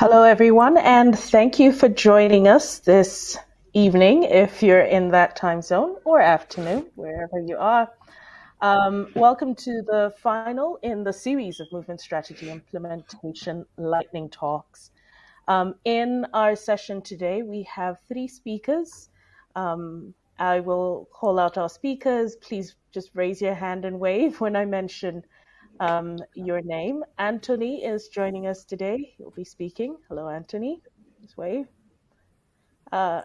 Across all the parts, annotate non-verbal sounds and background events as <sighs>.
Hello, everyone, and thank you for joining us this evening if you're in that time zone or afternoon, wherever you are. Um, welcome to the final in the series of Movement Strategy Implementation Lightning Talks. Um, in our session today, we have three speakers. Um, I will call out our speakers. Please just raise your hand and wave when I mention um, your name. Anthony is joining us today. He'll be speaking. Hello, Anthony. Just wave. Uh,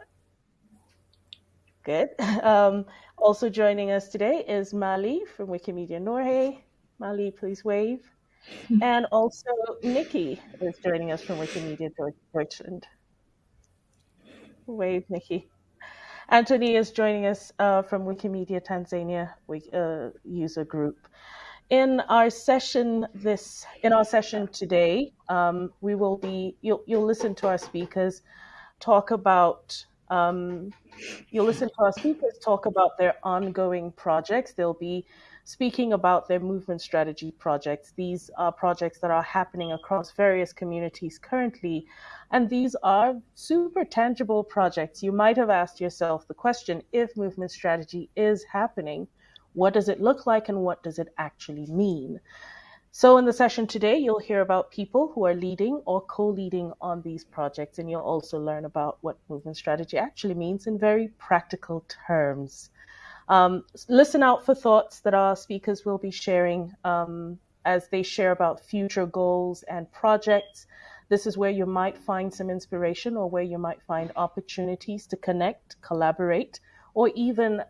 good. <laughs> Um, also joining us today is Mali from Wikimedia Norway. Mali, please wave. <laughs> And also Nikki is joining us from Wikimedia Deutschland. Wave, Nikki. Anthony is joining us uh, from Wikimedia Tanzania uh, user group in our session this in our session today, um, we will be you'll you'll listen to our speakers talk about um, you'll listen to our speakers talk about their ongoing projects. They'll be speaking about their movement strategy projects. These are projects that are happening across various communities currently, and these are super tangible projects. You might have asked yourself the question if movement strategy is happening what does it look like and what does it actually mean? So, in the session today, you'll hear about people who are leading or co leading on these projects, and you'll also learn about what movement strategy actually means in very practical terms. Um, listen out for thoughts that our speakers will be sharing um, as they share about future goals and projects. This is where you might find some inspiration or where you might find opportunities to connect, collaborate, or even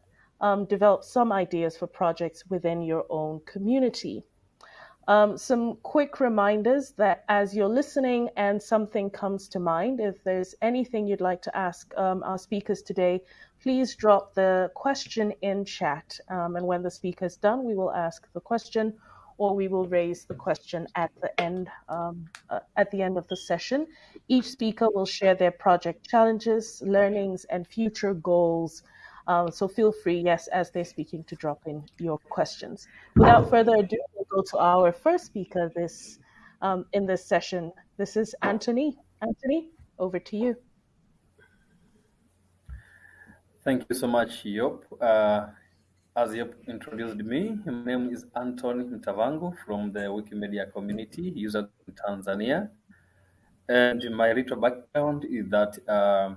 um, develop some ideas for projects within your own community. Um, some quick reminders that as you're listening and something comes to mind, if there's anything you'd like to ask um, our speakers today, please drop the question in chat. Um, and when the speaker's done, we will ask the question or we will raise the question at the end um, uh, at the end of the session. Each speaker will share their project challenges, learnings, and future goals um, so feel free, yes, as they're speaking, to drop in your questions. Without further ado, we'll go to our first speaker this um, in this session. This is Anthony. Anthony, over to you. Thank you so much, Yop. Uh, as Yop introduced me, my name is Anthony Ntavangu from the Wikimedia community, user in Tanzania. And my little background is that uh,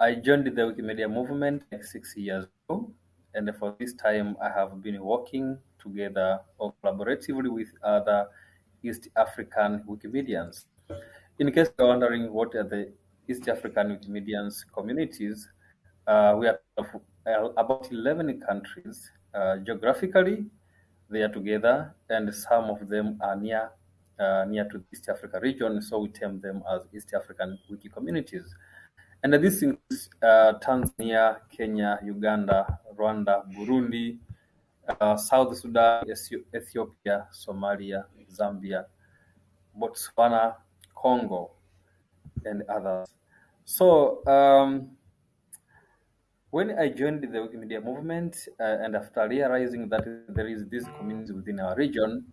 I joined the Wikimedia movement like six years ago, and for this time I have been working together or collaboratively with other East African Wikimedians. In case you're wondering what are the East African Wikimedians communities, uh, we are uh, about 11 countries. Uh, geographically, they are together, and some of them are near uh, near to the East Africa region, so we term them as East African Wiki communities. And this includes uh, Tanzania, Kenya, Uganda, Rwanda, Burundi, uh, South Sudan, Ethiopia, Somalia, Zambia, Botswana, Congo, and others. So, um, when I joined the Wikimedia movement, uh, and after realizing that there is this community within our region,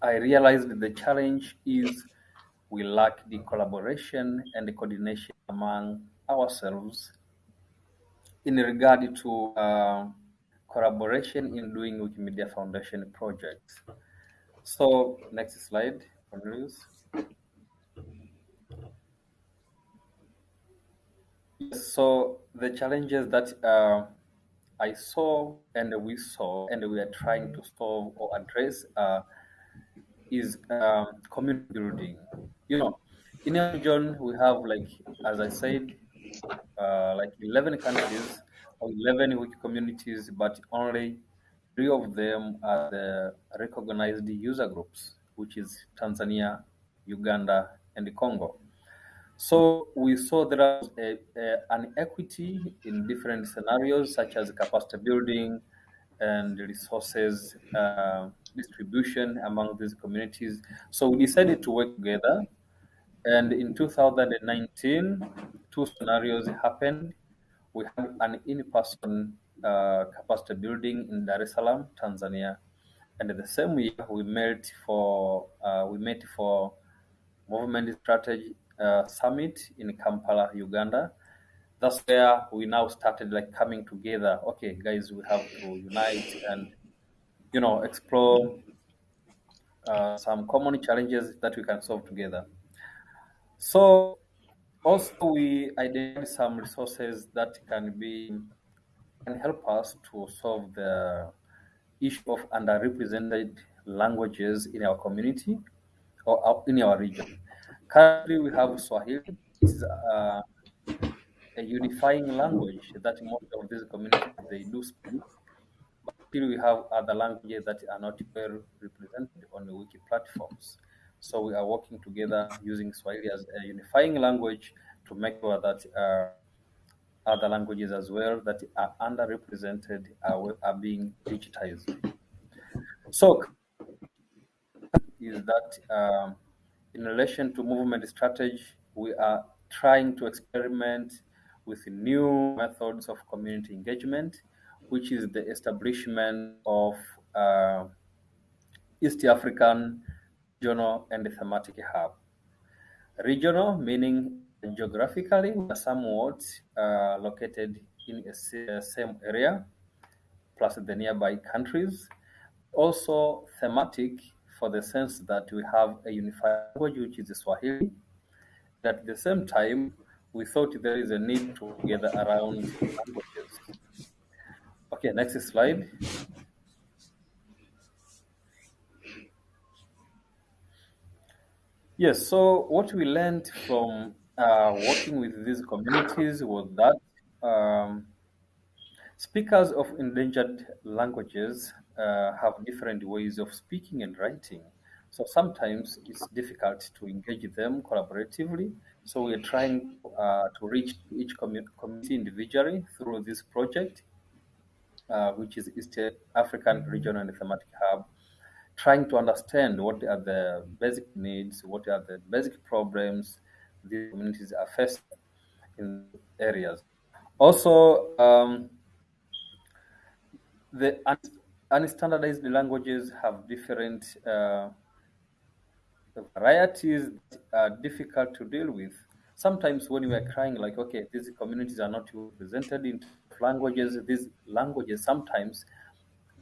I realized the challenge is we lack the collaboration and the coordination among ourselves in regard to uh, collaboration in doing Wikimedia Foundation projects. So next slide, Cornelius. So the challenges that uh, I saw and we saw and we are trying to solve or address uh, is um, community building. You know, in our region we have like, as I said, uh, like 11 countries or 11 wiki communities, but only three of them are the recognized user groups, which is Tanzania, Uganda, and Congo. So we saw there is a, a, an equity in different scenarios, such as capacity building and resources uh, distribution among these communities. So we decided to work together. And in 2019, two scenarios happened. We had an in-person uh, capacity building in Dar es Salaam, Tanzania, and the same year we met for uh, we met for Movement Strategy uh, Summit in Kampala, Uganda. That's where we now started like coming together. Okay, guys, we have to unite and you know explore uh, some common challenges that we can solve together. So also we identify some resources that can be can help us to solve the issue of underrepresented languages in our community or in our region. Currently, we have Swahili, which is uh, a unifying language that most of these communities they do speak. But still, we have other languages that are not well represented on the wiki platforms. So we are working together using Swahili as a unifying language to make sure that uh, other languages as well that are underrepresented are, are being digitized. So is that um, in relation to movement strategy, we are trying to experiment with new methods of community engagement, which is the establishment of uh, East African regional and thematic hub. Regional meaning geographically somewhat uh, located in a same area, plus the nearby countries. Also thematic for the sense that we have a unified language, which is the Swahili. At the same time, we thought there is a need to gather around languages. Okay, next slide. Yes, so what we learned from uh, working with these communities was that um, speakers of endangered languages uh, have different ways of speaking and writing. So sometimes it's difficult to engage them collaboratively. So we're trying uh, to reach each community individually through this project, uh, which is East African Regional and Thematic Hub, trying to understand what are the basic needs, what are the basic problems these communities are facing in areas. Also, um, the unstandardized languages have different uh, varieties that are difficult to deal with. Sometimes when we are crying like, okay, these communities are not represented in languages, these languages sometimes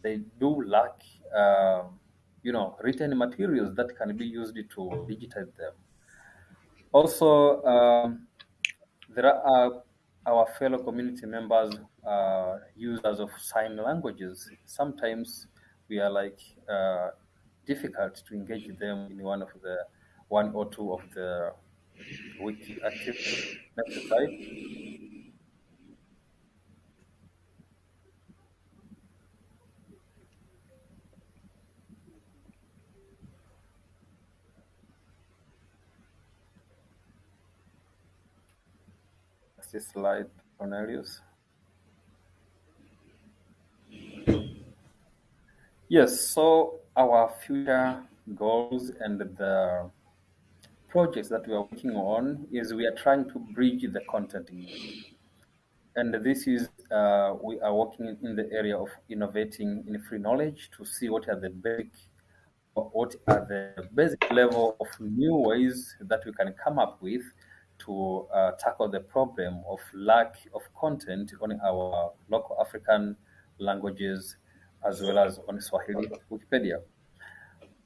they do lack, uh, you know, written materials that can be used to digitize them. Also, um, there are our fellow community members uh, users of sign languages. Sometimes we are like uh, difficult to engage them in one of the one or two of the wiki activities. Slide, Cornelius. Yes, so our future goals and the projects that we are working on is we are trying to bridge the content And this is, uh, we are working in the area of innovating in free knowledge to see what are the basic, what are the basic level of new ways that we can come up with to uh, tackle the problem of lack of content on our local African languages as well as on Swahili Wikipedia.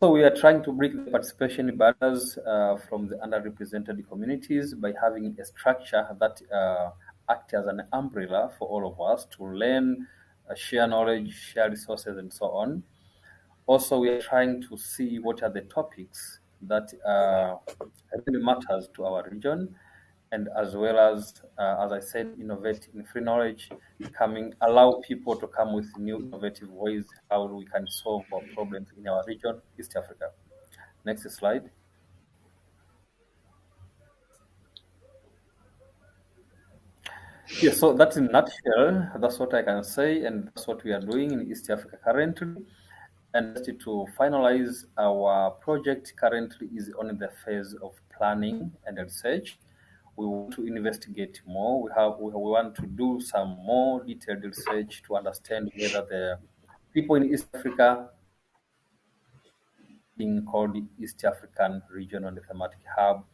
So we are trying to break the participation barriers uh, from the underrepresented communities by having a structure that uh, acts as an umbrella for all of us to learn, uh, share knowledge, share resources, and so on. Also, we are trying to see what are the topics that uh, really matters to our region and as well as, uh, as I said, innovate in free knowledge, coming allow people to come with new innovative ways how we can solve our problems in our region, East Africa. Next slide. Yeah, so that's in nutshell. That's what I can say, and that's what we are doing in East Africa currently. And to finalize our project currently is on the phase of planning and research we want to investigate more. We have we, want to do some more detailed research to understand whether the people in East Africa being called the East African Regional Thematic Hub,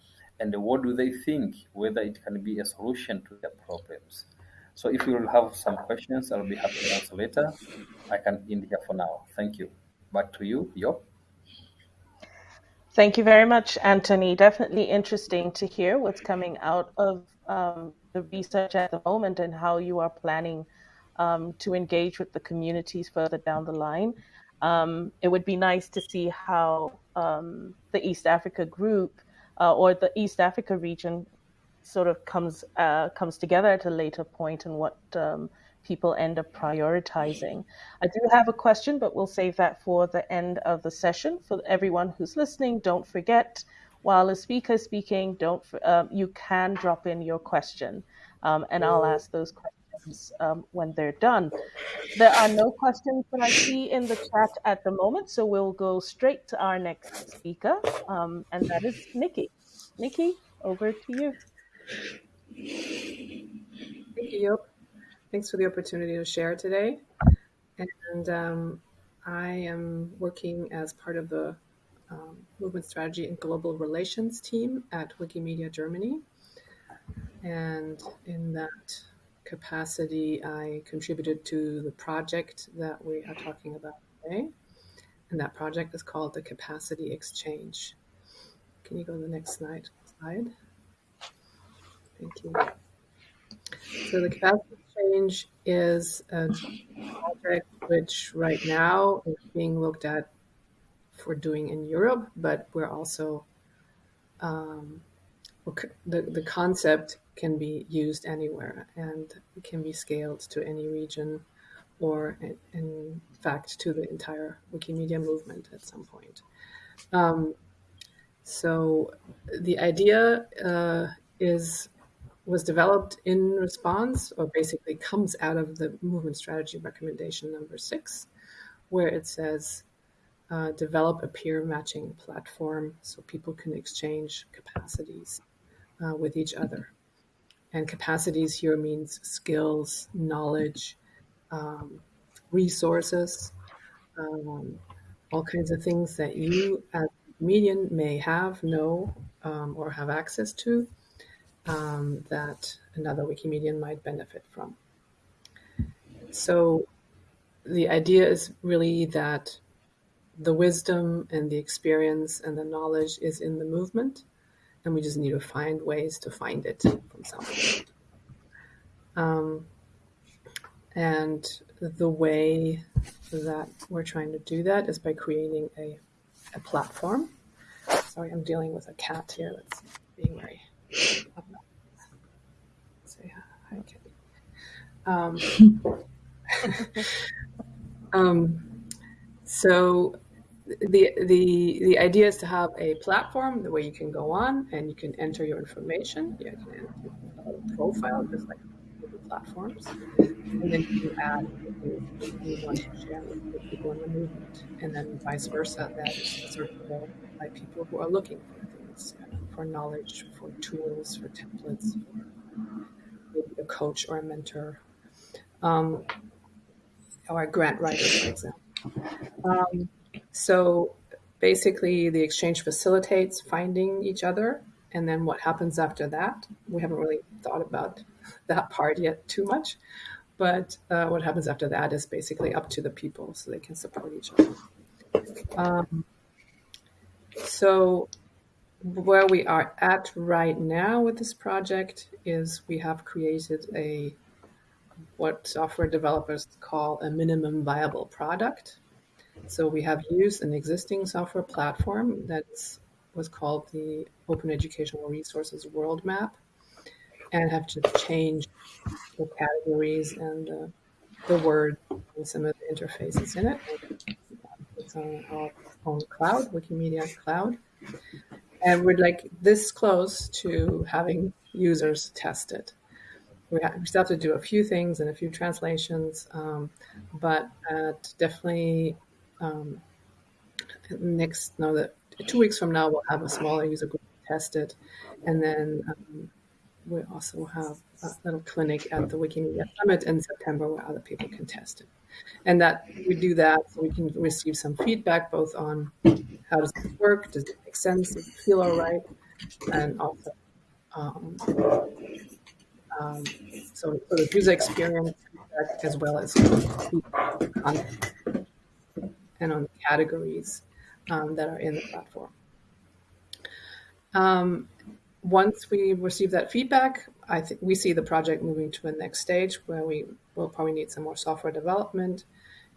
and what do they think, whether it can be a solution to their problems. So if you will have some questions, I'll be happy to answer later. I can end here for now. Thank you. Back to you, Yop. Thank you very much, Anthony. Definitely interesting to hear what's coming out of um, the research at the moment and how you are planning um, to engage with the communities further down the line. Um, it would be nice to see how um, the East Africa group uh, or the East Africa region sort of comes uh, comes together at a later point and what um, people end up prioritizing. I do have a question, but we'll save that for the end of the session. For everyone who's listening, don't forget while a speaker is speaking, don't um, you can drop in your question, um, and I'll ask those questions um, when they're done. There are no questions that I see in the chat at the moment, so we'll go straight to our next speaker, um, and that is Nikki. Nikki, over to you. Thank you. Thanks for the opportunity to share today. And um, I am working as part of the um, movement strategy and global relations team at Wikimedia Germany. And in that capacity, I contributed to the project that we are talking about today. And that project is called the Capacity Exchange. Can you go to the next slide? slide? Thank you. So the capacity exchange is a project which right now is being looked at for doing in Europe, but we're also um, the the concept can be used anywhere and can be scaled to any region or in fact to the entire Wikimedia movement at some point. Um, so the idea uh, is was developed in response, or basically comes out of the movement strategy recommendation number six, where it says uh, develop a peer matching platform so people can exchange capacities uh, with each other. And capacities here means skills, knowledge, um, resources, um, all kinds of things that you as median may have, know, um, or have access to um, that another Wikimedian might benefit from. So the idea is really that the wisdom and the experience and the knowledge is in the movement, and we just need to find ways to find it from somewhere. Um, and the way that we're trying to do that is by creating a, a platform. Sorry, I'm dealing with a cat here that's being very Hi, Kitty. Um, <laughs> um, so the the the idea is to have a platform the way you can go on and you can enter your information. You can enter a profile just like platforms, and then you add you want to share with people in the movement, and then vice versa. That is searchable by people who are looking for things, for knowledge, for tools, for templates, for a coach or a mentor, um, or a grant writer, for example. Um, so basically, the exchange facilitates finding each other, and then what happens after that? We haven't really thought about that part yet too much, but uh, what happens after that is basically up to the people, so they can support each other. Um, so where we are at right now with this project is we have created a what software developers call a minimum viable product. So we have used an existing software platform that was called the Open Educational Resources World Map and have just changed the categories and uh, the word and some of the interfaces in it. It's on our own cloud, Wikimedia Cloud and we're like this close to having users test it. We, have, we still have to do a few things and a few translations, um, but definitely um, next no that two weeks from now we'll have a smaller user group test it, and then um, we also have a little clinic at the Wikimedia Summit in September where other people can test it. And that we do that so we can receive some feedback both on how does it work, does it make sense, does it feel all right, and also um, um, so sort of user experience as well as and on the categories um, that are in the platform. Um, once we receive that feedback, I think we see the project moving to a next stage where we will probably need some more software development,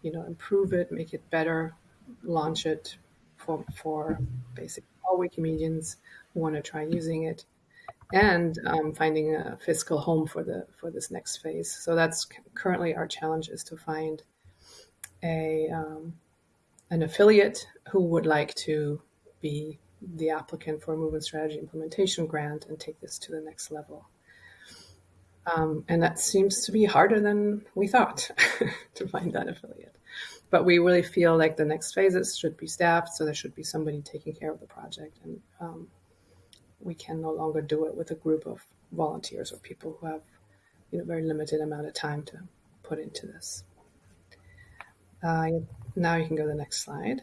you know, improve it, make it better, launch it for for basically all Wikimedians who want to try using it, and um, finding a fiscal home for the for this next phase. So that's currently our challenge is to find a um, an affiliate who would like to be the applicant for a movement strategy implementation grant and take this to the next level. Um, and that seems to be harder than we thought <laughs> to find that affiliate. But we really feel like the next phases should be staffed, so there should be somebody taking care of the project, and um, we can no longer do it with a group of volunteers or people who have, you know, very limited amount of time to put into this. Uh, now you can go to the next slide.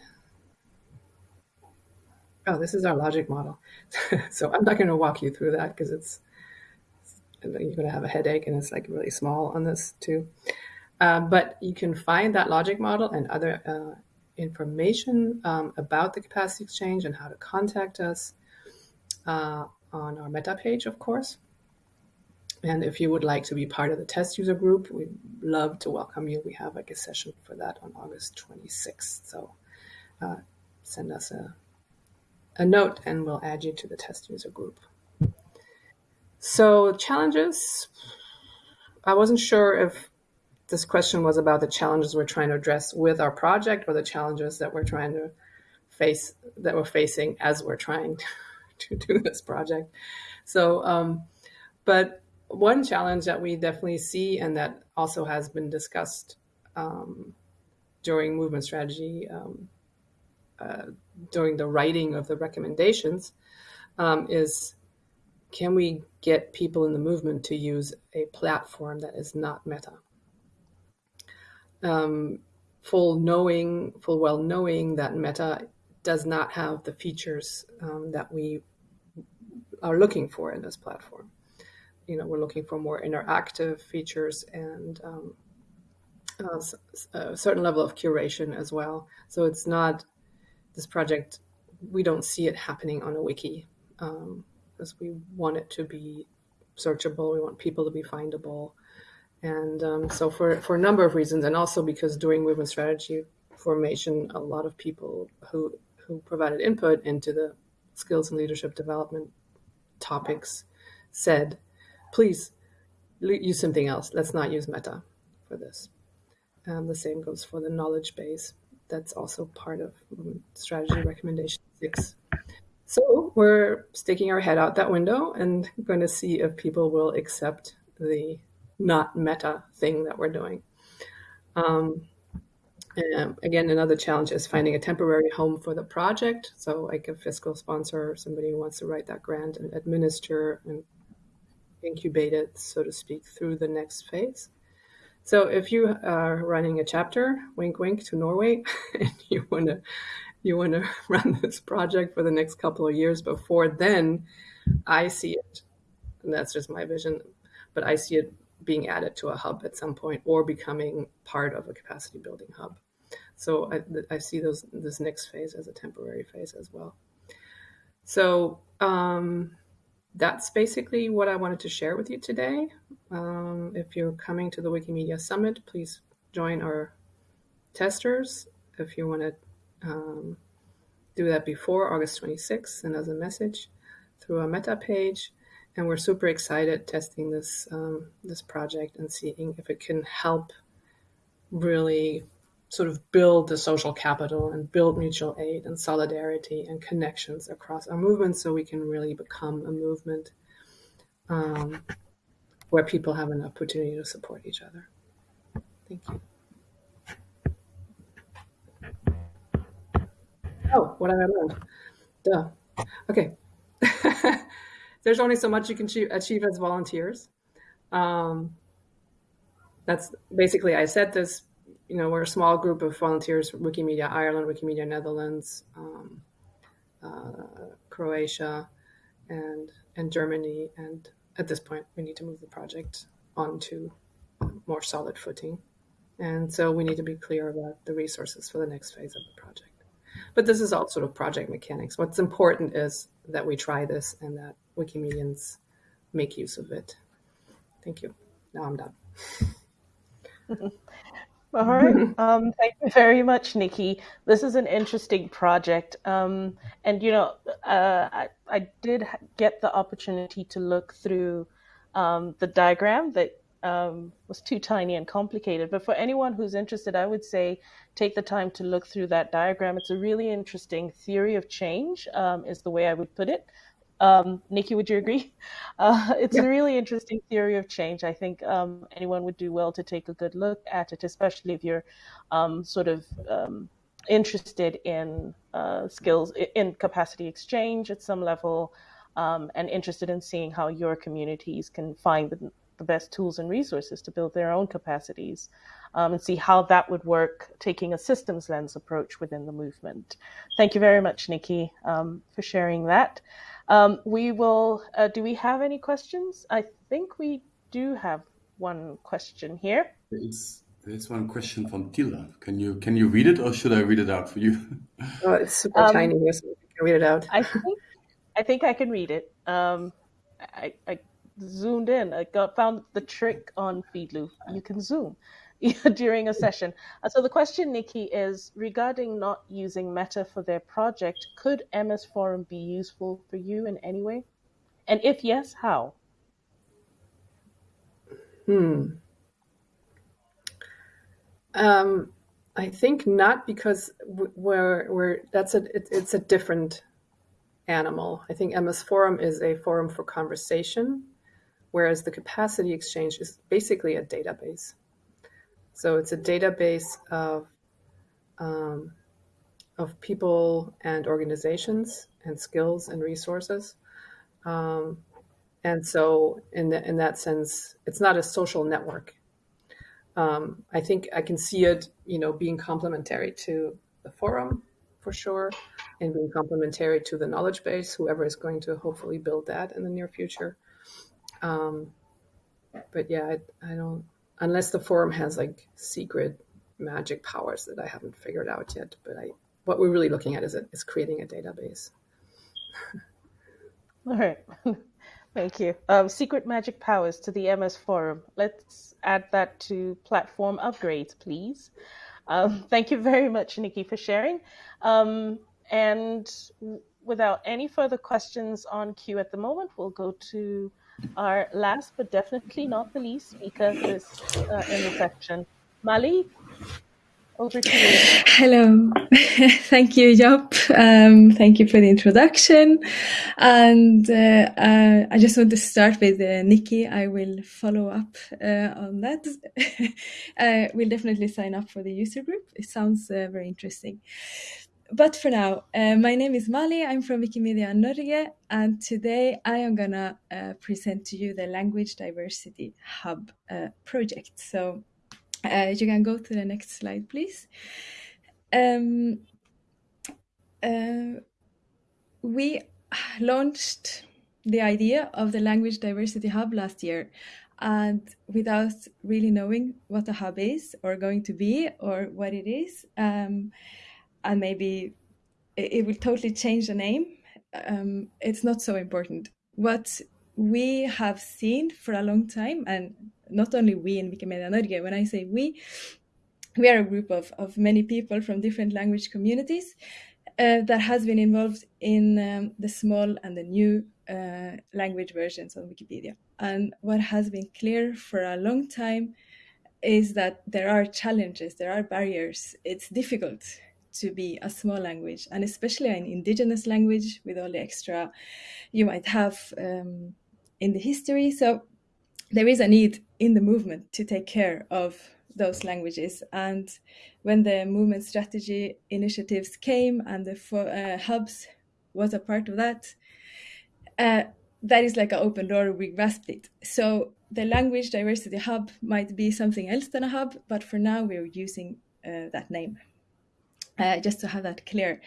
Oh, this is our logic model. <laughs> so I'm not going to walk you through that because it's you're going to have a headache and it's like really small on this too. Uh, but you can find that logic model and other uh, information um, about the capacity exchange and how to contact us uh, on our meta page, of course. And if you would like to be part of the test user group, we'd love to welcome you. We have like a session for that on August 26th. So uh, send us a, a note and we'll add you to the test user group. So challenges, I wasn't sure if this question was about the challenges we're trying to address with our project or the challenges that we're trying to face, that we're facing as we're trying <laughs> to, do this project. So, um, but one challenge that we definitely see and that also has been discussed um, during movement strategy um, uh, during the writing of the recommendations um, is can we get people in the movement to use a platform that is not meta um, full knowing full well knowing that meta does not have the features um, that we are looking for in this platform you know, we're looking for more interactive features and um, uh, a certain level of curation as well. So it's not this project. We don't see it happening on a wiki um, because we want it to be searchable. We want people to be findable, and um, so for for a number of reasons, and also because during movement strategy formation, a lot of people who who provided input into the skills and leadership development topics said please use something else. Let's not use Meta for this. Um, the same goes for the knowledge base. That's also part of strategy recommendation six. So we're sticking our head out that window and going to see if people will accept the not meta thing that we're doing. Um, again, another challenge is finding a temporary home for the project. So, like a fiscal sponsor, somebody who wants to write that grant and administer and incubate it, so to speak, through the next phase. So if you are running a chapter, wink wink to Norway, <laughs> and you want to you want to <laughs> run this project for the next couple of years before then, I see it, and that's just my vision, but I see it being added to a hub at some point or becoming part of a capacity building hub. So I, I see those this next phase as a temporary phase as well. So um, that's basically what I wanted to share with you today. Um, if you're coming to the Wikimedia Summit, please join our testers. If you want to um, do that before August 26th, send us a message through our meta page. And we're super excited testing this um, this project and seeing if it can help really sort of build the social capital and build mutual aid and solidarity and connections across our movement so we can really become a movement um, where people have an opportunity to support each other. Thank you. Oh, what have I learned? Duh. Okay. <laughs> there's only so much you can achieve as volunteers. Um, that's basically I said this. You know, we're a small group of volunteers: from Wikimedia Ireland, Wikimedia Netherlands, um, uh, Croatia, and and Germany. And at this point, we need to move the project onto more solid footing. And so we need to be clear about the resources for the next phase of the project. But this is all sort of project mechanics. What's important is that we try this and that Wikimedians make use of it. Thank you. Now I'm done. <laughs> All right. <laughs> Um, thank you very much, Nikki. This is an interesting project. Um, and, you know, uh, I, I did get the opportunity to look through um, the diagram that um, was too tiny and complicated. But for anyone who's interested, I would say take the time to look through that diagram. It's a really interesting theory of change, um, is the way I would put it. Um, Nikki, would you agree? <laughs> Uh, it's yeah. a really interesting theory of change. I think um, anyone would do well to take a good look at it, especially if you're um, sort of um, interested in uh, skills, in capacity exchange at some level, um, and interested in seeing how your communities can find the, the best tools and resources to build their own capacities um, and see how that would work, taking a systems lens approach within the movement. Thank you very much, Nikki, um, for sharing that. Um, we will, uh, do we have any questions? I think we do have one question here. There's, there's one question from Tila. Can you can you read it or should I read it out for you? <laughs> Oh, it's super um, tiny here, so you can read it out. I think I think I can read it. Um, I, I zoomed in. I got found the trick on Feedly. You can zoom <laughs> during a session. Uh, so the question, Nikki, is regarding not using Meta for their project. Could MS Forum be useful for you in any way? And if yes, how? Hmm. Um, I think not because we're, we're that's a it, it's a different animal. I think MS Forum is a forum for conversation, whereas the capacity exchange is basically a database. So it's a database of um, of people and organizations and skills and resources. Um, and so, in the, in that sense, it's not a social network. Um, I think I can see it, you know, being complementary to the forum for sure, and being complementary to the knowledge base. Whoever is going to hopefully build that in the near future. Um, but yeah, I, I don't unless the forum has like secret magic powers that I haven't figured out yet. But I, what we're really looking at is, is creating a database. <laughs> All right. <laughs> Thank you. Um, secret magic powers to the MS forum. Let's add that to platform upgrades, please. Um, <laughs> thank you very much, Nikki, for sharing. Um, and without any further questions on queue at the moment, we'll go to our last but definitely not the least speaker this uh, in the section. Mali, over to you. Hello. <laughs> thank you, Job. Um, thank you for the introduction. And uh, uh, I just want to start with uh, Nikki. I will follow up uh, on that. <laughs> Uh, we'll definitely sign up for the user group. It sounds uh, very interesting but for now, uh, my name is Mali. I'm from Wikimedia Norge, and today I am gonna uh, present to you the Language Diversity Hub uh, project. So uh, you can go to the next slide, please. Um, uh, we launched the idea of the Language Diversity Hub last year, and without really knowing what a hub is or going to be or what it is. Um, and maybe it, it will totally change the name. Um, it's not so important. What we have seen for a long time, and not only we in Wikimedia Norge, when I say we, we are a group of, of many people from different language communities uh, that has been involved in um, the small and the new uh, language versions of Wikipedia. And what has been clear for a long time is that there are challenges, there are barriers. It's difficult to be a small language, and especially an indigenous language with all the extra you might have um, in the history. So there is a need in the movement to take care of those languages. And when the movement strategy initiatives came and the uh, hubs was a part of that, uh, that is like an open door. We grasped it. So the language diversity hub might be something else than a hub, but for now we're using uh, that name. Uh, just to have that clear.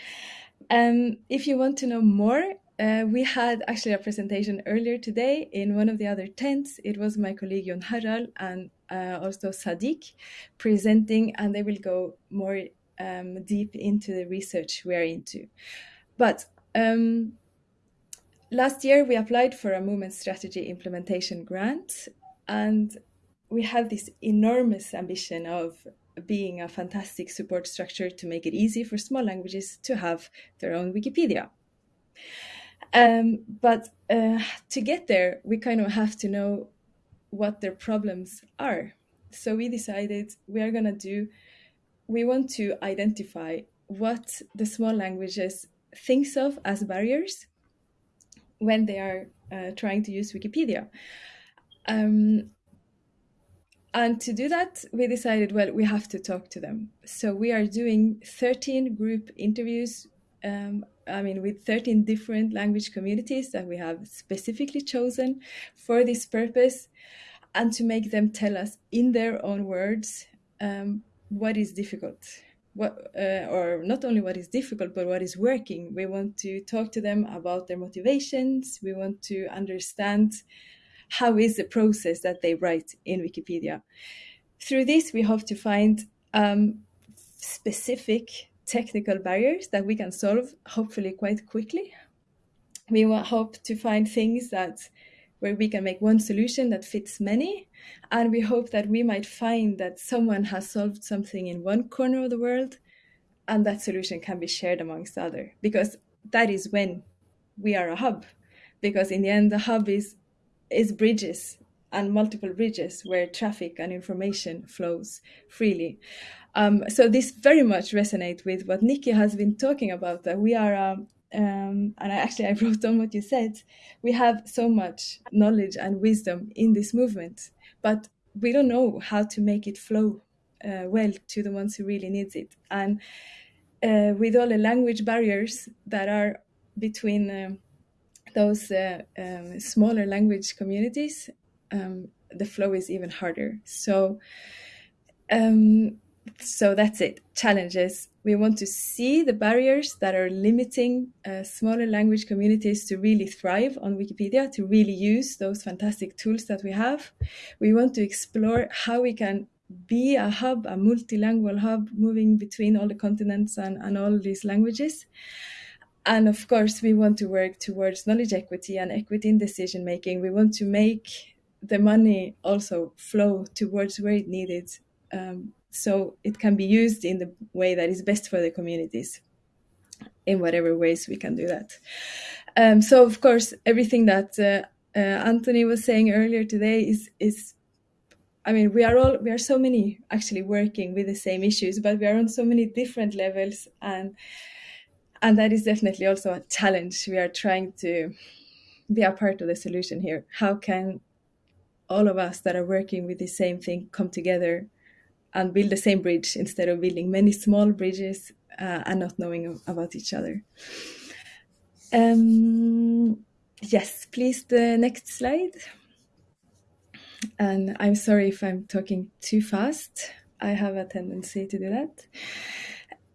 Um, if you want to know more, uh, we had actually a presentation earlier today in one of the other tents. It was my colleague Jon Harald and uh, also Sadiq presenting, and they will go more um, deep into the research we're into. But um, last year we applied for a movement strategy implementation grant, and we have this enormous ambition of being a fantastic support structure to make it easy for small languages to have their own Wikipedia. Um, but uh, to get there, we kind of have to know what their problems are. So we decided we are going to do, we want to identify what the small languages thinks of as barriers when they are uh, trying to use Wikipedia. Um, and to do that, we decided, well, we have to talk to them. So we are doing 13 group interviews um, I mean, with 13 different language communities that we have specifically chosen for this purpose, and to make them tell us in their own words um, what is difficult. What, uh, or not only what is difficult, but what is working. We want to talk to them about their motivations. We want to understand how is the process that they write in Wikipedia. Through this, we hope to find um, specific technical barriers that we can solve hopefully quite quickly. We hope to find things that where we can make one solution that fits many and we hope that we might find that someone has solved something in one corner of the world and that solution can be shared amongst other because that is when we are a hub because in the end the hub is is bridges and multiple bridges where traffic and information flows freely um, so this very much resonates with what Nikki has been talking about. That we are, um, um, and I actually I <laughs> wrote down what you said. We have so much knowledge and wisdom in this movement, but we don't know how to make it flow uh, well to the ones who really needs it. And uh, with all the language barriers that are between um, those uh, um, smaller language communities, um, the flow is even harder. So um, so that's it. Challenges. We want to see the barriers that are limiting uh, smaller language communities to really thrive on wikipedia to really use those fantastic tools that we have. We want to explore how we can be a hub a multilingual hub moving between all the continents and, and all these languages and of course we want to work towards knowledge equity and equity in decision making we want to make the money also flow towards where it needed um, so it can be used in the way that is best for the communities in whatever ways we can do that. Um, so of course everything that uh, uh, anthony was saying earlier today is is i mean we are all we are so many actually working with the same issues but we are on so many different levels. And and that is definitely also a challenge we are trying to be a part of the solution here how can all of us that are working with the same thing come together and build the same bridge instead of building many small bridges uh, and not knowing about each other. Um, yes, please, the next slide. And I'm sorry if I'm talking too fast. I have a tendency to do that.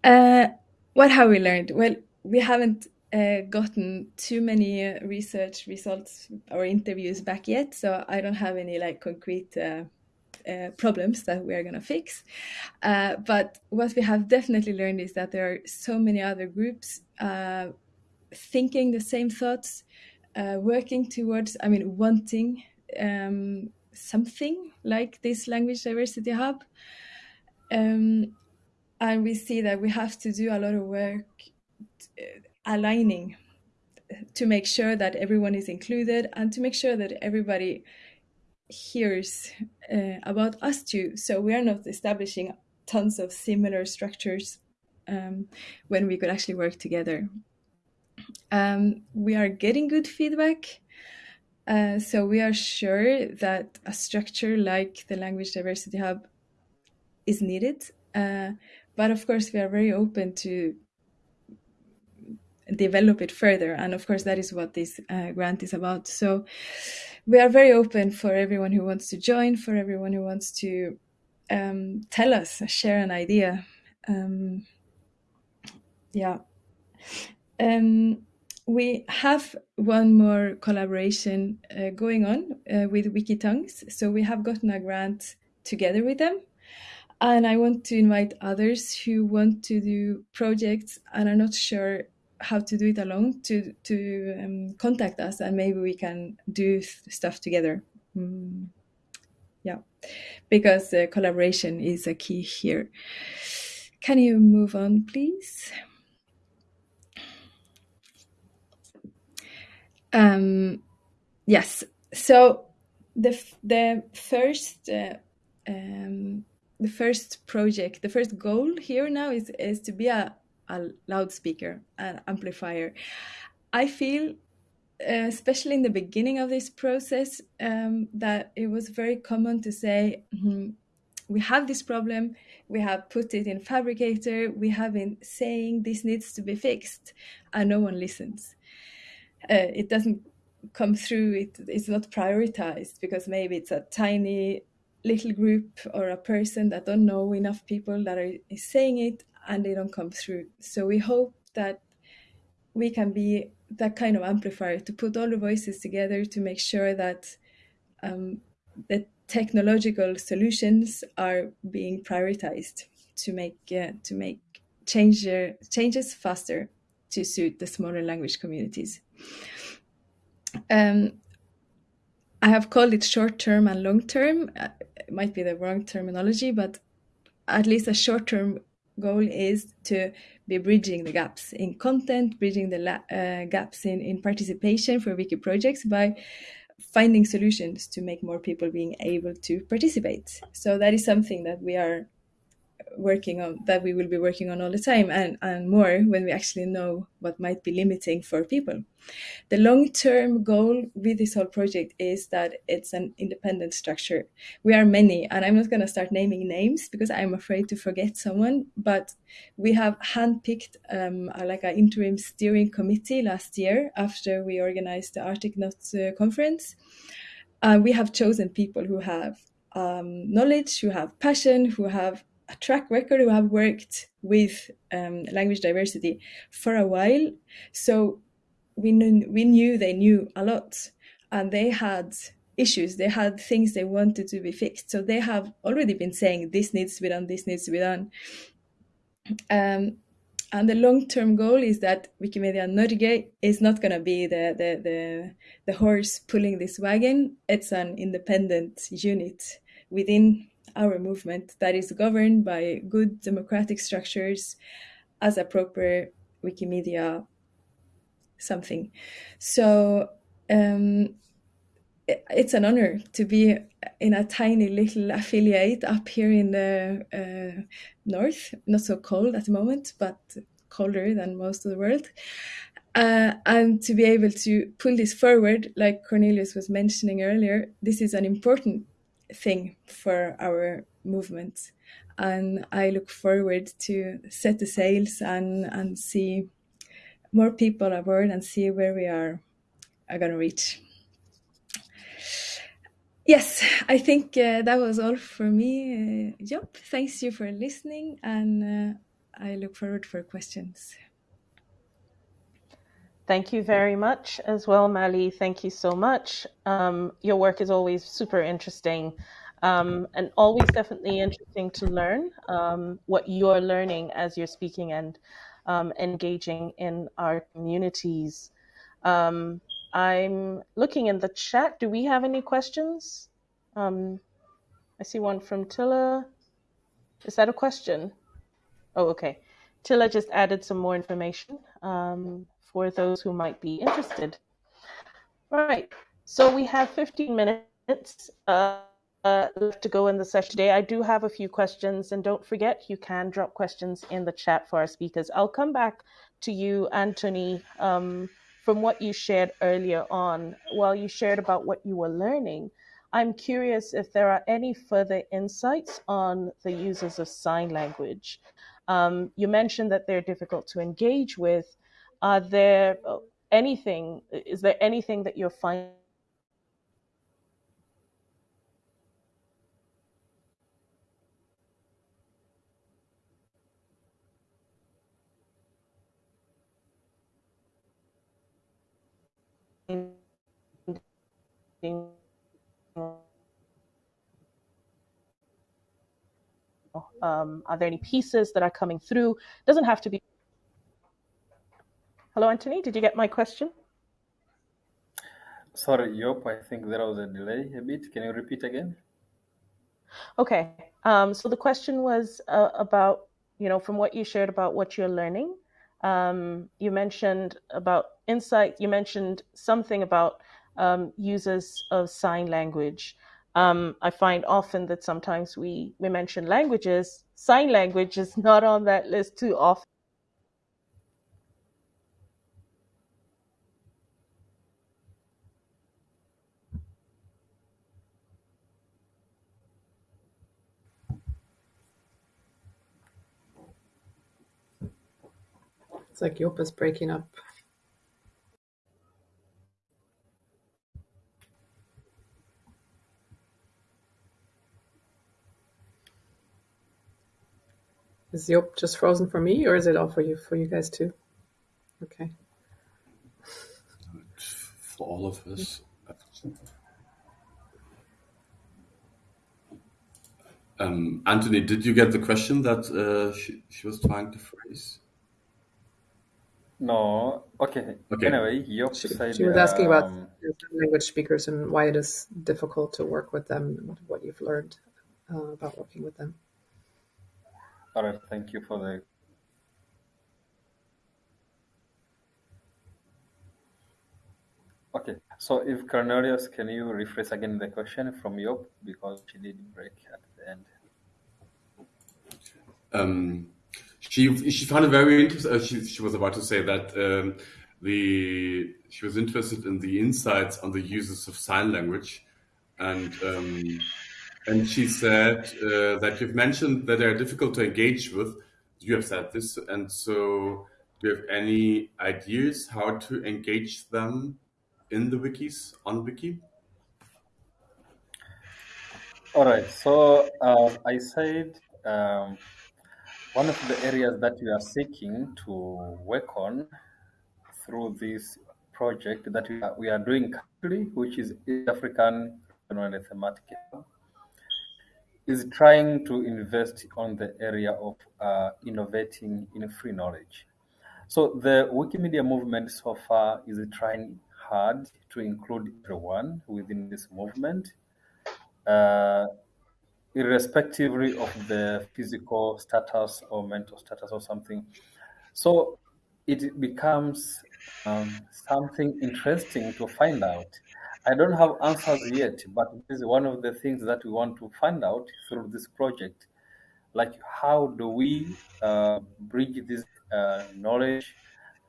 Uh, what have we learned? Well, we haven't uh, gotten too many research results or interviews back yet, so I don't have any like concrete uh, uh, problems that we are going to fix. Uh, but what we have definitely learned is that there are so many other groups uh, thinking the same thoughts, working towards, I mean, wanting um, something like this language diversity hub. Um, and we see that we have to do a lot of work uh, aligning to make sure that everyone is included and to make sure that everybody hears uh, about us too. So we are not establishing tons of similar structures um, when we could actually work together. Um, we are getting good feedback. Uh, so we are sure that a structure like the Language Diversity Hub is needed. Uh, but of course, we are very open to develop it further. And of course, that is what this uh, grant is about. So we are very open for everyone who wants to join, for everyone who wants to um, tell us, share an idea. Um, yeah. Um, we have one more collaboration uh, going on uh, with Wikitongues. So we have gotten a grant together with them. And I want to invite others who want to do projects and are not sure how to do it alone to to um, contact us and maybe we can do stuff together. Mm, yeah, because uh, collaboration is a key here. Can you move on, please? Um, yes. So the the first uh, um, the first project, the first goal here now is is to be a, a loudspeaker, an amplifier. I feel, uh, especially in the beginning of this process, um, that it was very common to say. Mm-hmm, we have this problem we have put it in Phabricator, we have been saying this needs to be fixed and no one listens uh, it doesn't come through it, it's not prioritized because maybe it's a tiny little group or a person that don't know enough people that are saying it and they don't come through so we hope that we can be that kind of amplifier to put all the voices together to make sure that um, the technological solutions are being prioritized to make uh, to make change, uh, changes faster to suit the smaller language communities. Um, I have called it short term and long term. It might be the wrong terminology, but at least a short term goal is to be bridging the gaps in content, bridging the uh, gaps in, in participation for wiki projects by finding solutions to make more people being able to participate. So that is something that we are working on that we will be working on all the time and, and more when we actually know what might be limiting for people. The long term goal with this whole project is that it's an independent structure. We are many, and I'm not going to start naming names because I'm afraid to forget someone, but we have handpicked um, like an interim steering committee last year after we organized the Arctic Notes uh, conference. Uh, we have chosen people who have um, knowledge, who have passion, who have a track record who have worked with um, language diversity for a while. So we knew, we knew they knew a lot and they had issues. They had things they wanted to be fixed. So they have already been saying this needs to be done, this needs to be done. Um, and the long-term goal is that Wikimedia Norge is not going to be the, the, the, the horse pulling this wagon. It's an independent unit within our movement that is governed by good democratic structures as a proper Wikimedia something. So um, it's an honor to be in a tiny little affiliate up here in the uh, north, not so cold at the moment, but colder than most of the world. Uh, and to be able to pull this forward, like Cornelius was mentioning earlier, this is an important thing for our movement. And I look forward to set the sails and, and see more people aboard and see where we are, are going to reach. Yes, I think uh, that was all for me. Uh, Job, thanks you for listening, and uh, I look forward for questions. Thank you very much as well, Mali. Thank you so much. Um, your work is always super interesting um, and always definitely interesting to learn um, what you're learning as you're speaking and um, engaging in our communities. Um, I'm looking in the chat. Do we have any questions? Um, I see one from Tilla. Is that a question? Oh, okay. Tilla just added some more information. Um, for those who might be interested. All right, so we have 15 minutes uh, uh, left to go in the session today. I do have a few questions, and don't forget, you can drop questions in the chat for our speakers. I'll come back to you, Anthony, um, from what you shared earlier on. While you shared about what you were learning, I'm curious if there are any further insights on the users of sign language. Um, you mentioned that they're difficult to engage with, are there uh, anything? Is there anything that you're finding? Um, are there any pieces that are coming through? Doesn't have to be. Hello, Anthony. Did you get my question? Sorry, Yop, I think there was a delay a bit. Can you repeat again? Okay. Um, so the question was uh, about, you know, from what you shared about what you're learning. Um, you mentioned about insight. You mentioned something about um, users of sign language. Um, I find often that sometimes we, we mention languages, sign language is not on that list too often. It's like Yop is breaking up. Is Yop just frozen for me, or is it all for you for you guys too? Okay. For all of us. Um, Anthony, did you get the question that uh, she, she was trying to phrase? No. Okay. Okay. Anyway, Yop She, said. she was asking about um, language speakers and why it is difficult to work with them, what, what you've learned uh, about working with them. all right. Thank you for the. Okay. So, if Cornelius, can you rephrase again the question from Yop because she did break at the end. Um, she she found it very interesting. Uh, she she was about to say that um, the she was interested in the insights on the uses of sign language, and um, and she said uh, that you've mentioned that they are difficult to engage with. You have said this, and so do you have any ideas how to engage them in the wikis on wiki? All right. So, uh, I said um, one of the areas that we are seeking to work on through this project that we are, we are doing currently, which is East African Regional Thematic is trying to invest on the area of uh, innovating in free knowledge. So the Wikimedia movement so far is trying hard to include everyone within this movement, uh, irrespectively of the physical status or mental status or something. So it becomes um, something interesting to find out. I don't have answers yet, but this is one of the things that we want to find out through this project. Like, how do we uh, bridge this uh, knowledge,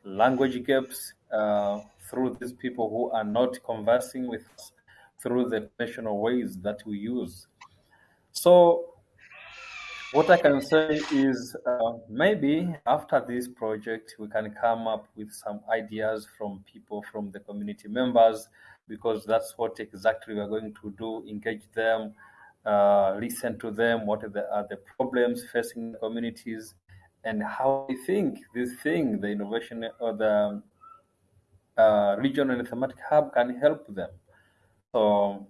language gaps uh, through these people who are not conversing with us through the conventional ways that we use? So, what I can say is uh, maybe after this project, we can come up with some ideas from people, from the community members, because that's what exactly we are going to do engage them, uh, listen to them, what are the, are the problems facing the communities, and how they think this thing, the innovation or the uh, regional thematic hub, can help them. So,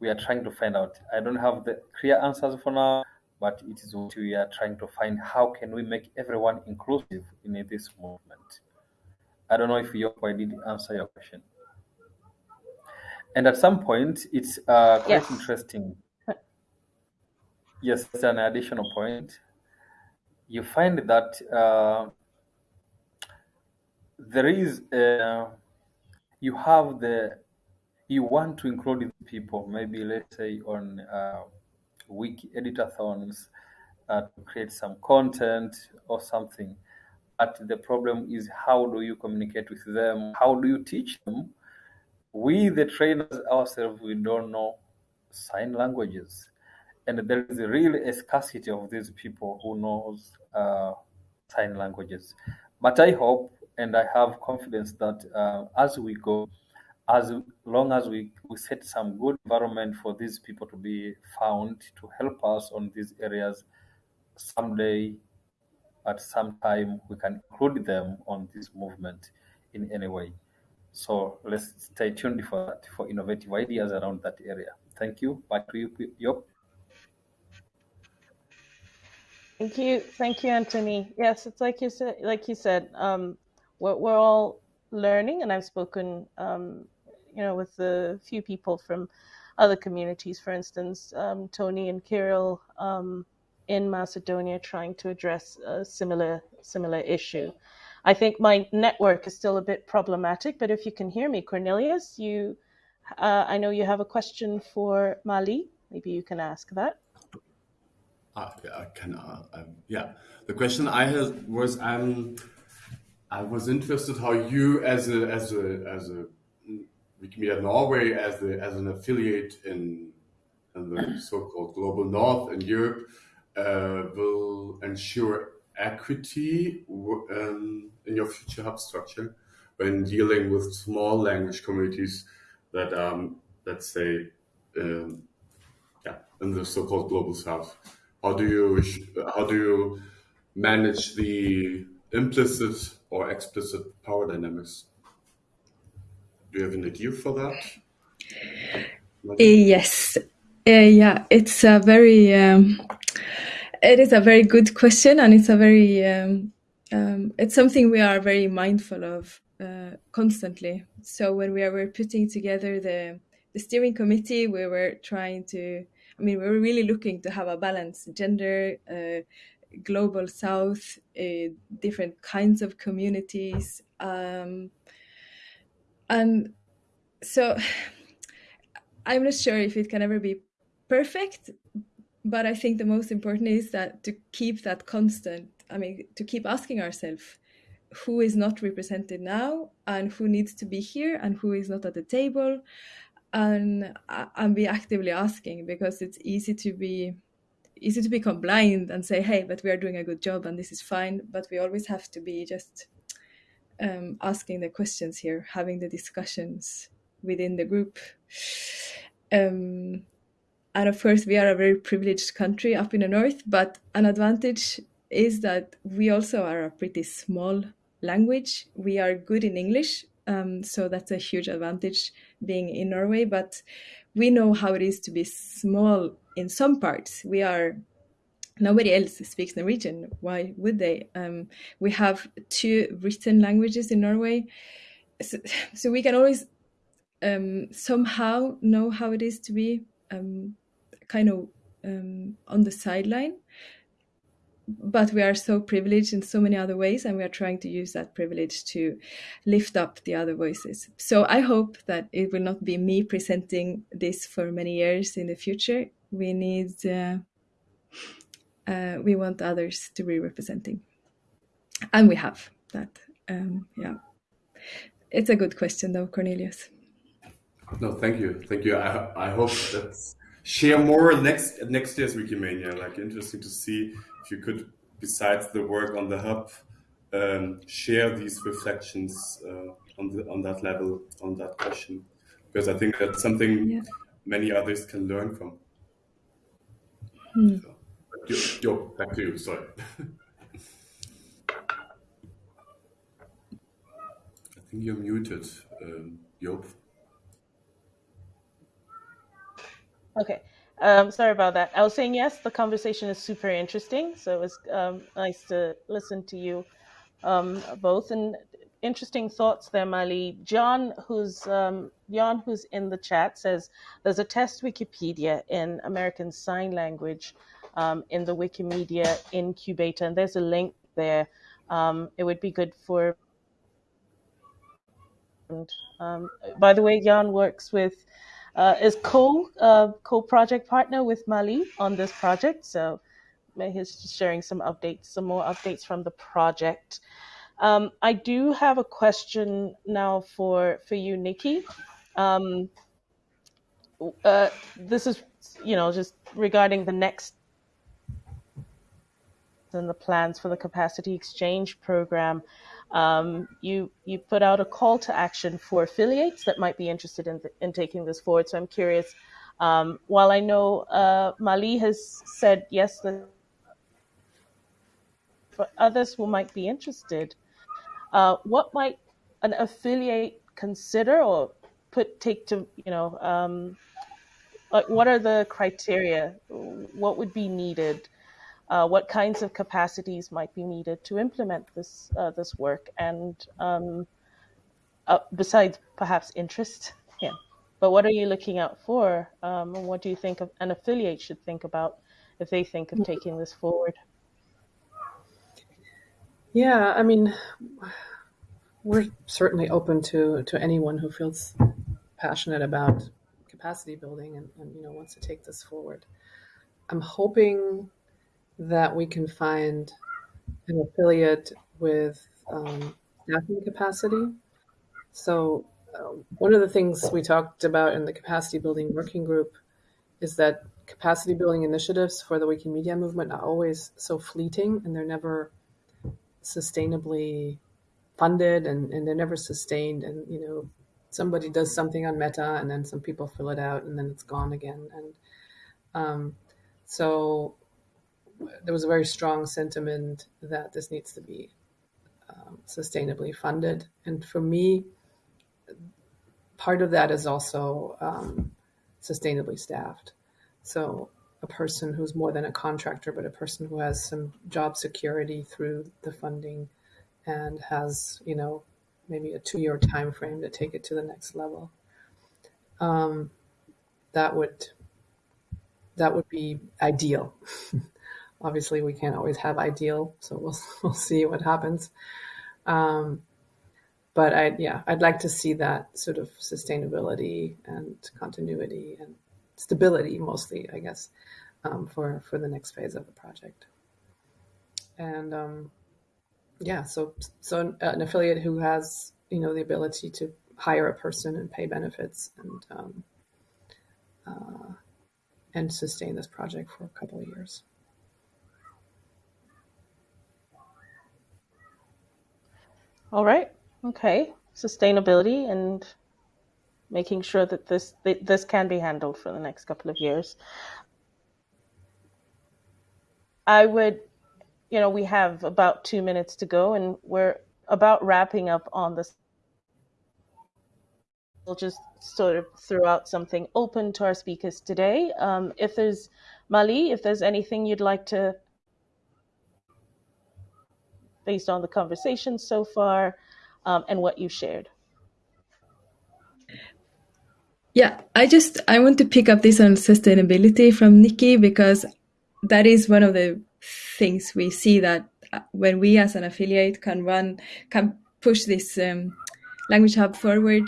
we are trying to find out. I don't have the clear answers for now but it is what we are trying to find. How can we make everyone inclusive in this movement? I don't know if you I did answer your question. And at some point it's uh, quite Yes. interesting. Yes it's an additional point. You find that uh, there is uh, you have the you want to include people maybe let's say on uh, wiki editathons uh, to create some content or something. But the problem is how do you communicate with them? How do you teach them? We, the trainers ourselves, we don't know sign languages. And there is really a scarcity of these people who knows uh, sign languages. But I hope and I have confidence that uh, as we go, as long as we, we set some good environment for these people to be found to help us on these areas, someday, at some time, we can include them on this movement in any way. So let's stay tuned for that, for innovative ideas around that area. Thank you. Back to you, Yop. Thank you, thank you, Anthony. Yes, it's like you said. Like you said, um, we're, we're all learning, and I've spoken, um, you know, with a few people from other communities. For instance, um, Tony and Kirill um, in Macedonia, trying to address a similar similar issue. I think my network is still a bit problematic, but if you can hear me, Cornelius, you, uh, I know you have a question for Mali. Maybe you can ask that. Uh, I can, uh, um, yeah. The question I had was, um, I was interested how you, as a as a as a Wikimedia Norway, as the as an affiliate in, in the so-called global North in Europe, uh, will ensure equity um, in your future hub structure when dealing with small language communities that, um, let's say, um, yeah, in the so-called global South. How do you how do you manage the implicit or explicit power dynamics? Do you have an idea for that? Yes. Uh, yeah, it's a very um, it is a very good question, and it's a very um, um, it's something we are very mindful of uh, constantly. So when we were putting together the the steering committee, we were trying to I mean, we are really looking to have a balance, gender, uh, global south, uh, different kinds of communities. Um, and so <sighs> I'm not sure if it can ever be perfect, but I think the most important is that to keep that constant, I mean, to keep asking ourselves who is not represented now and who needs to be here and who is not at the table and uh, and be actively asking because it's easy to be easy to become blind and say hey but we are doing a good job and this is fine but we always have to be just um, asking the questions here having the discussions within the group um, and of course we are a very privileged country up in the north but an advantage is that we also are a pretty small language we are good in english um, so that's a huge advantage being in Norway. But we know how it is to be small in some parts. We are nobody else speaks Norwegian. Why would they? Um, we have two written languages in Norway, so, so we can always um, somehow know how it is to be um, kind of um, on the sideline but we are so privileged in so many other ways and we are trying to use that privilege to lift up the other voices so i hope that it will not be me presenting this for many years in the future we need uh, uh, we want others to be representing. And we have that um, yeah. It's a good question though cornelius. No thank you. Thank you. I, I hope that's share more next next year's wikimania. Like interesting to see if you could, besides the work on the hub, um, share these reflections uh, on the on that level on that question, because I think that's something yeah. many others can learn from. Hmm. So, yo, back to you. Sorry. I think you're muted, um, Joop. Okay. Um, sorry about that. I was saying yes, the conversation is super interesting. So it was um, nice to listen to you um, both and interesting thoughts there, Mali. John, who's um, John, who's in the chat, says there's a test Wikipedia in American Sign Language um, in the Wikimedia incubator, and there's a link there. Um, it would be good for. And, by the way, Jan works with uh, is co uh, co project partner with Mali on this project. So he's sharing some updates, some more updates from the project. Um, I do have a question now for for you, Nikki. Um, uh, this is, you know, just regarding the next and the plans for the capacity exchange program, um, you you put out a call to action for affiliates that might be interested in in taking this forward. So I'm curious. Um, while I know uh, Mali has said yes, the, for others who might be interested, uh, what might an affiliate consider or put take to you know um, like what are the criteria? What would be needed? Uh, what kinds of capacities might be needed to implement this uh, this work, and um, uh, besides perhaps interest, <laughs> yeah. But what are you looking out for, um, and what do you think of, an affiliate should think about if they think of taking this forward? Yeah, I mean, we're certainly open to to anyone who feels passionate about capacity building and, and you know wants to take this forward. I'm hoping that we can find an affiliate with um, staffing capacity. So, uh, one of the things we talked about in the capacity building working group is that capacity building initiatives for the Wikimedia movement are always so fleeting and they're never sustainably funded and, and they're never sustained. And, you know, somebody does something on Meta and then some people fill it out and then it's gone again. And um, so there was a very strong sentiment that this needs to be um, sustainably funded. And for me, part of that is also um, sustainably staffed. So a person who's more than a contractor, but a person who has some job security through the funding and has, you know, maybe a two-year time frame to take it to the next level. Um, that would that would be ideal. <laughs> obviously we can't always have ideal, so we'll <laughs> we'll see what happens. Um, but I yeah, I'd like to see that sort of sustainability and continuity and stability mostly, I guess, um, for for the next phase of the project. And um, yeah, so so an affiliate who has you know the ability to hire a person and pay benefits and um, uh, and sustain this project for a couple of years. All right. Okay. Sustainability and making sure that this this can be handled for the next couple of years. I would, you know, we have about two minutes to go, and we're about wrapping up on this. We'll just sort of throw out something open to our speakers today. Um, if there's Mali, if there's anything you'd like to based on the conversation so far um, and what you shared. Yeah, I just I want to pick up this on sustainability from Nikki because that is one of the things we see that uh, when we as an affiliate can run can push this um, language hub forward,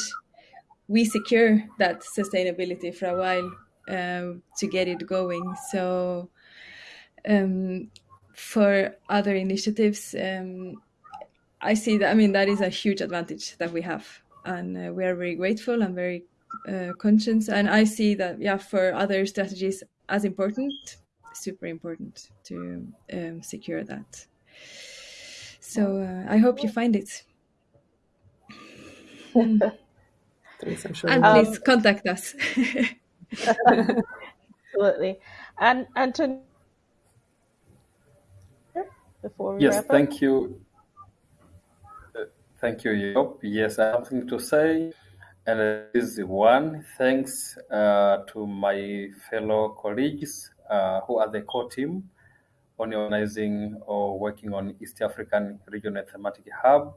we secure that sustainability for a while um, to get it going. So um, for other initiatives, um, I see that. I mean, that is a huge advantage that we have, and uh, we are very grateful and very uh, conscious. And I see that, yeah, for other strategies, as important, super important to um, secure that. So uh, I hope you find it. <laughs> Thanks, I'm sure. And please um, contact us. <laughs> Absolutely. And and to before we yes, wrap thank you. Uh, thank you, Yop. Yes, I have something to say. And it is one, thanks uh, to my fellow colleagues uh, who are the core team on organizing or working on East African Regional Thematic Hub,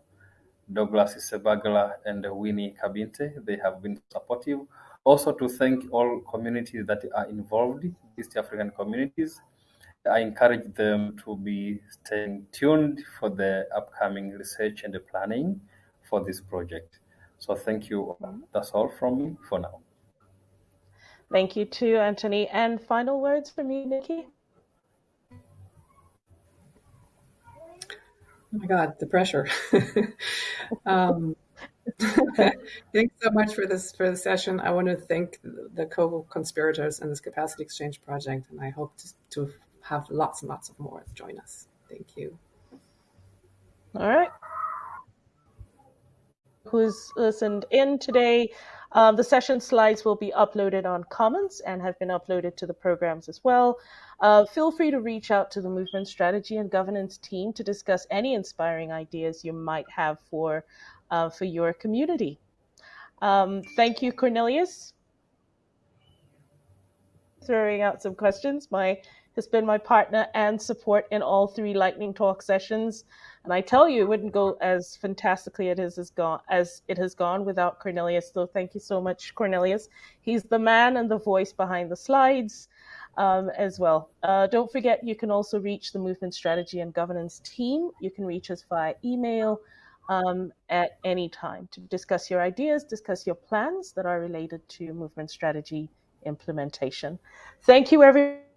Douglas Sebagala and Winnie Kabinte. They have been supportive. Also to thank all communities that are involved, East African communities, I encourage them to be staying tuned for the upcoming research and the planning for this project. So thank you. That's all from me for now. Thank you too, Anthony. And final words from you, Nikki? Oh my God, the pressure. <laughs> um, <laughs> thanks so much for this for the session. I want to thank the co-conspirators in this capacity exchange project, and I hope to, to have lots and lots of more join us. Thank you. All right. Who's listened in today? Um, the session slides will be uploaded on Commons and have been uploaded to the programs as well. Uh, feel free to reach out to the movement strategy and governance team to discuss any inspiring ideas you might have for uh, for your community. Um, thank you, Cornelius. Throwing out some questions. My has been my partner and support in all three lightning talk sessions. And I tell you, it wouldn't go as fantastically it is as gone as it has gone without Cornelius. So thank you so much, Cornelius. He's the man and the voice behind the slides um, as well. Uh, don't forget, you can also reach the movement strategy and governance team. You can reach us via email um, at any time to discuss your ideas, discuss your plans that are related to movement strategy implementation. Thank you, everyone.